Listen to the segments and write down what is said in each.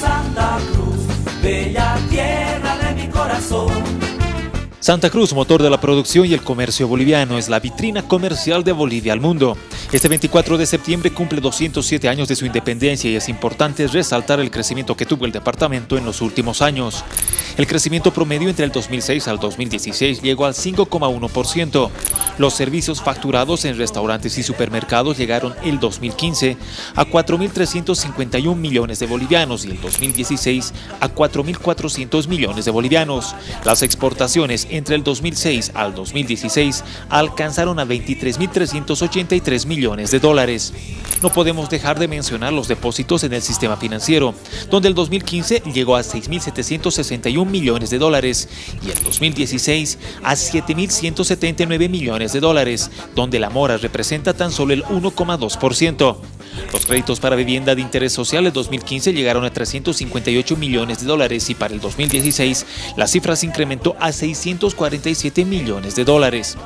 Santa Cruz, bella tierra de mi corazón. Santa Cruz, motor de la producción y el comercio boliviano, es la vitrina comercial de Bolivia al mundo. Este 24 de septiembre cumple 207 años de su independencia y es importante resaltar el crecimiento que tuvo el departamento en los últimos años. El crecimiento promedio entre el 2006 al 2016 llegó al 5,1%. Los servicios facturados en restaurantes y supermercados llegaron el 2015 a 4.351 millones de bolivianos y el 2016 a 4.400 millones de bolivianos. Las exportaciones entre el 2006 al 2016 alcanzaron a 23.383 millones de dólares. No podemos dejar de mencionar los depósitos en el sistema financiero, donde el 2015 llegó a 6.761 millones de dólares y el 2016 a 7.179 millones de dólares, donde la mora representa tan solo el 1,2%. Los créditos para vivienda de interés social en 2015 llegaron a 358 millones de dólares y para el 2016 la cifra se incrementó a 647 millones de dólares.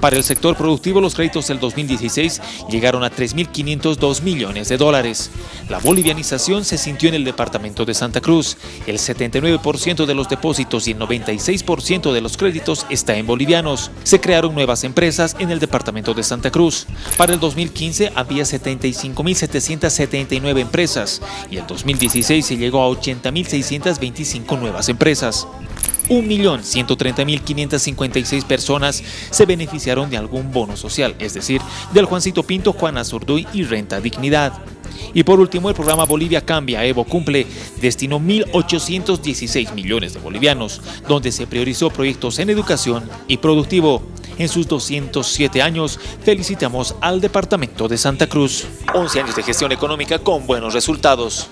Para el sector productivo los créditos del 2016 llegaron a 3.502 millones de dólares. La bolivianización se sintió en el departamento de Santa Cruz. El 79% de los depósitos y el 96% de los créditos está en bolivianos. Se crearon nuevas empresas en el departamento de Santa Cruz. Para el 2015 había 75 1.779 empresas y en 2016 se llegó a 80.625 nuevas empresas. 1.130.556 personas se beneficiaron de algún bono social, es decir, del Juancito Pinto, Juan Azurduy y Renta Dignidad. Y por último, el programa Bolivia Cambia, Evo Cumple, destinó 1.816 millones de bolivianos, donde se priorizó proyectos en educación y productivo. En sus 207 años, felicitamos al Departamento de Santa Cruz. 11 años de gestión económica con buenos resultados.